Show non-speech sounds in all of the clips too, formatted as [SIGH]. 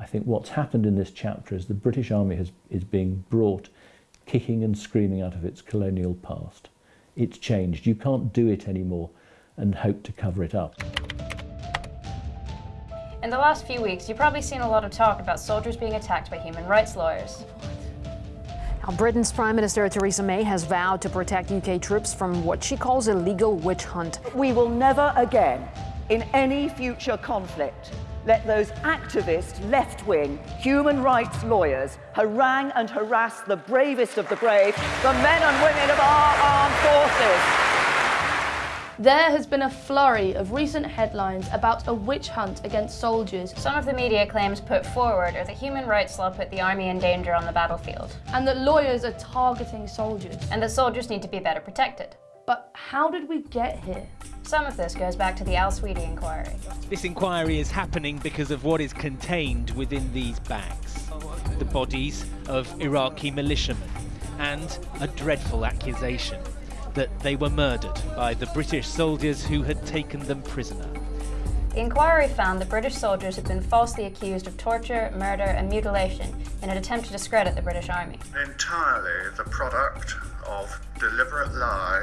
I think what's happened in this chapter is the British Army has, is being brought kicking and screaming out of its colonial past. It's changed. You can't do it anymore and hope to cover it up. In the last few weeks, you've probably seen a lot of talk about soldiers being attacked by human rights lawyers. Now, Britain's Prime Minister Theresa May has vowed to protect UK troops from what she calls a legal witch hunt. We will never again, in any future conflict, let those activist, left-wing, human rights lawyers harangue and harass the bravest of the brave, the men and women of our armed forces. There has been a flurry of recent headlines about a witch hunt against soldiers. Some of the media claims put forward are that human rights law put the army in danger on the battlefield. And that lawyers are targeting soldiers. And that soldiers need to be better protected. But how did we get here? Some of this goes back to the Al Sweady inquiry. This inquiry is happening because of what is contained within these bags. The bodies of Iraqi militiamen and a dreadful accusation that they were murdered by the British soldiers who had taken them prisoner. The inquiry found that British soldiers had been falsely accused of torture, murder and mutilation in an attempt to discredit the British Army. Entirely the product of deliberate lies,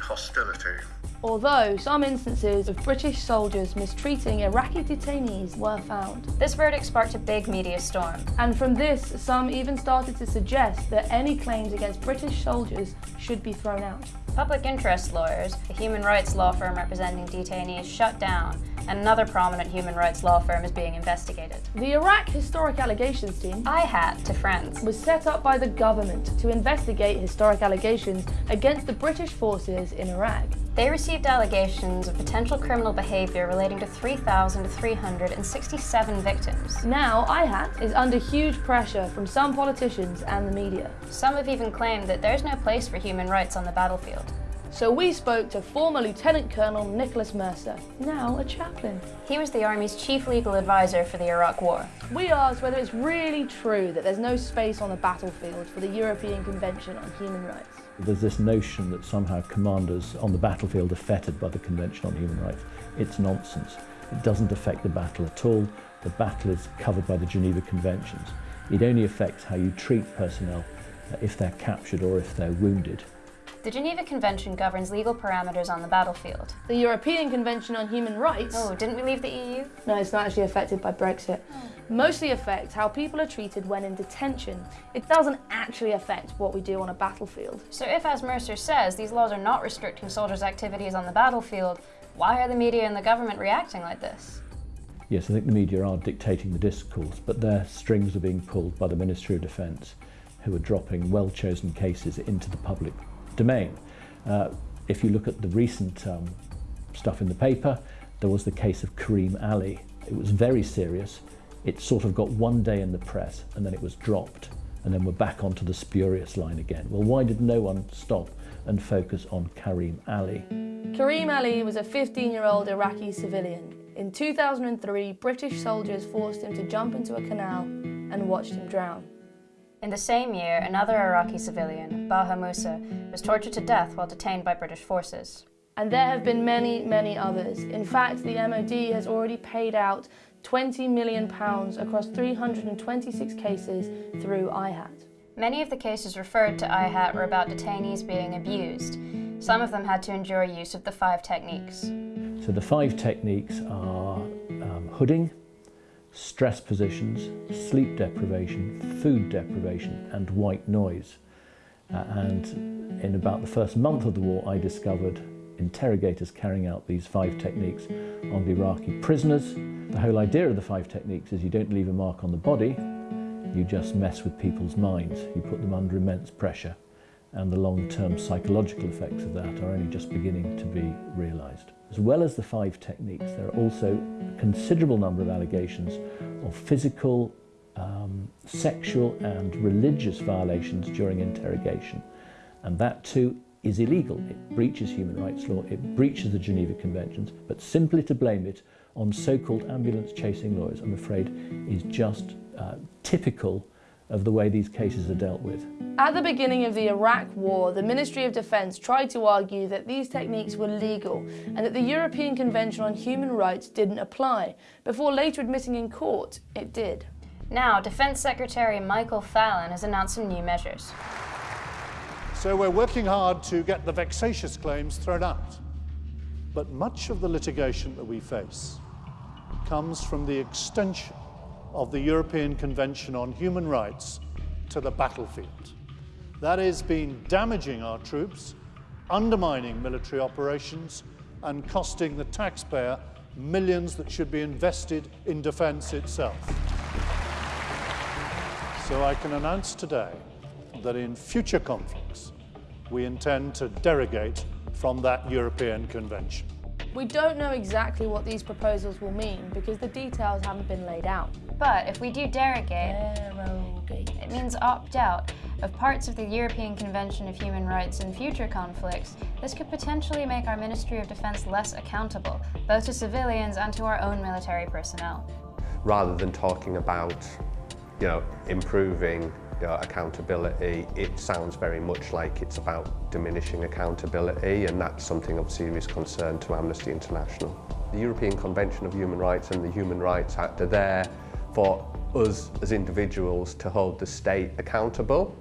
hostility although some instances of British soldiers mistreating Iraqi detainees were found. This verdict sparked a big media storm. And from this, some even started to suggest that any claims against British soldiers should be thrown out. Public interest lawyers, a human rights law firm representing detainees, shut down and another prominent human rights law firm is being investigated. The Iraq Historic Allegations Team, IHAT to friends, was set up by the government to investigate historic allegations against the British forces in Iraq. They received allegations of potential criminal behaviour relating to 3,367 victims. Now, IHAT is under huge pressure from some politicians and the media. Some have even claimed that there's no place for human rights on the battlefield. So we spoke to former Lieutenant Colonel Nicholas Mercer, now a chaplain. He was the Army's chief legal advisor for the Iraq War. We asked whether it's really true that there's no space on the battlefield for the European Convention on Human Rights. There's this notion that somehow commanders on the battlefield are fettered by the Convention on Human Rights. It's nonsense. It doesn't affect the battle at all. The battle is covered by the Geneva Conventions. It only affects how you treat personnel uh, if they're captured or if they're wounded. The Geneva Convention governs legal parameters on the battlefield. The European Convention on Human Rights... Oh, didn't we leave the EU? No, it's not actually affected by Brexit. Oh. Mostly affects how people are treated when in detention. It doesn't actually affect what we do on a battlefield. So if, as Mercer says, these laws are not restricting soldiers' activities on the battlefield, why are the media and the government reacting like this? Yes, I think the media are dictating the discourse, but their strings are being pulled by the Ministry of Defence, who are dropping well-chosen cases into the public domain. Uh, if you look at the recent um, stuff in the paper, there was the case of Kareem Ali. It was very serious. It sort of got one day in the press and then it was dropped and then we're back onto the spurious line again. Well, why did no one stop and focus on Kareem Ali? Kareem Ali was a 15-year-old Iraqi civilian. In 2003, British soldiers forced him to jump into a canal and watched him drown. In the same year, another Iraqi civilian, Baha Musa, was tortured to death while detained by British forces. And there have been many, many others. In fact, the MOD has already paid out £20 million across 326 cases through IHAT. Many of the cases referred to IHAT were about detainees being abused. Some of them had to endure use of the five techniques. So the five techniques are um, hooding, stress positions, sleep deprivation, food deprivation and white noise. Uh, and in about the first month of the war I discovered interrogators carrying out these five techniques on the Iraqi prisoners. The whole idea of the five techniques is you don't leave a mark on the body, you just mess with people's minds. You put them under immense pressure and the long-term psychological effects of that are only just beginning to be realised. As well as the five techniques, there are also a considerable number of allegations of physical, um, sexual and religious violations during interrogation. And that too is illegal. It breaches human rights law, it breaches the Geneva Conventions, but simply to blame it on so-called ambulance chasing lawyers, I'm afraid, is just uh, typical of the way these cases are dealt with. At the beginning of the Iraq War, the Ministry of Defence tried to argue that these techniques were legal and that the European Convention on Human Rights didn't apply, before later admitting in court it did. Now, Defence Secretary Michael Fallon has announced some new measures. So we're working hard to get the vexatious claims thrown out. But much of the litigation that we face comes from the extension of the European Convention on Human Rights to the battlefield. That has been damaging our troops, undermining military operations, and costing the taxpayer millions that should be invested in defence itself. So I can announce today that in future conflicts, we intend to derogate from that European Convention. We don't know exactly what these proposals will mean because the details haven't been laid out. But if we do derogate, Derogate. it means opt out of parts of the European Convention of Human Rights in future conflicts. This could potentially make our Ministry of Defence less accountable, both to civilians and to our own military personnel. rather than talking about, you know, improving you know, accountability, it sounds very much like it's about diminishing accountability, and that's something of serious concern to Amnesty International. The European Convention of Human Rights and the Human Rights Act are there for us as individuals to hold the state accountable.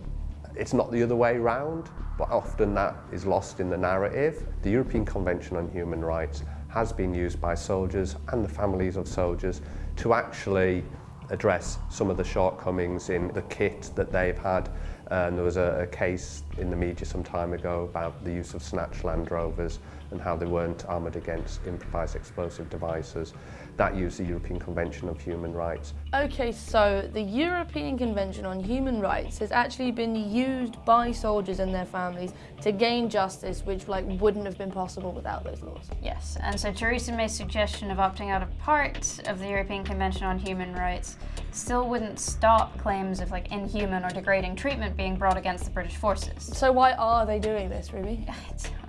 It's not the other way round, but often that is lost in the narrative. The European Convention on Human Rights has been used by soldiers and the families of soldiers to actually address some of the shortcomings in the kit that they've had. Uh, and there was a, a case in the media some time ago about the use of snatch Land Rovers and how they weren't armoured against improvised explosive devices. That used the European Convention of Human Rights. Okay, so the European Convention on Human Rights has actually been used by soldiers and their families to gain justice, which like wouldn't have been possible without those laws. Yes, and so Theresa May's suggestion of opting out of part of the European Convention on Human Rights still wouldn't stop claims of like inhuman or degrading treatment being brought against the British forces. So why are they doing this, Ruby?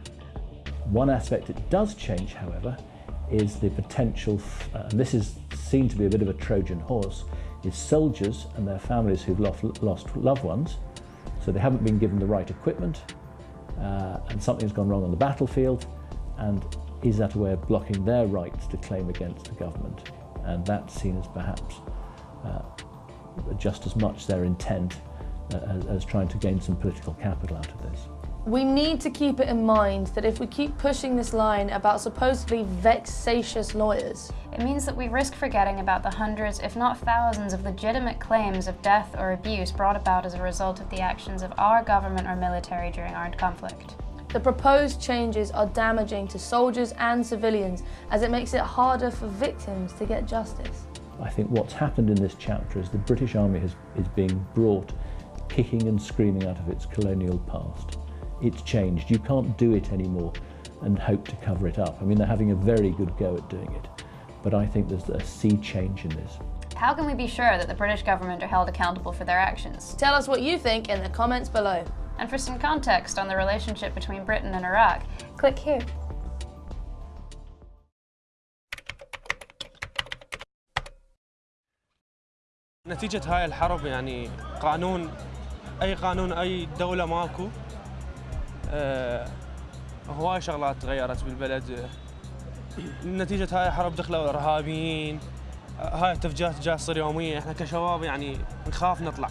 [LAUGHS] One aspect it does change, however, is the potential, uh, and this is seen to be a bit of a Trojan horse, is soldiers and their families who've lost, lost loved ones, so they haven't been given the right equipment, uh, and something's gone wrong on the battlefield, and is that a way of blocking their rights to claim against the government? And that's seen as perhaps uh, just as much their intent uh, as, as trying to gain some political capital out of this. We need to keep it in mind that if we keep pushing this line about supposedly vexatious lawyers, It means that we risk forgetting about the hundreds, if not thousands, of legitimate claims of death or abuse brought about as a result of the actions of our government or military during armed conflict. the proposed changes are damaging to soldiers and civilians as it makes it harder for victims to get justice. I think what's happened in this chapter is the British Army has, is being brought kicking and screaming out of its colonial past It's changed. You can't do it anymore and hope to cover it up. I mean, they're having a very good go at doing it, but I think there's a sea change in this. How can we be sure that the British government are held accountable for their actions? Tell us what you think in the comments below. And for some context on the relationship between Britain and Iraq, click here. نتيجة هاي الحرب يعني قانون أي قانون أي دولة ماكو آه، هواي شغلات تغيرت بالبلد. نتيجة هاي الحرب دخلوا إرهابيين آه، هاي التفجيرات جاية تصير يومية إحنا كشباب يعني نخاف نطلع.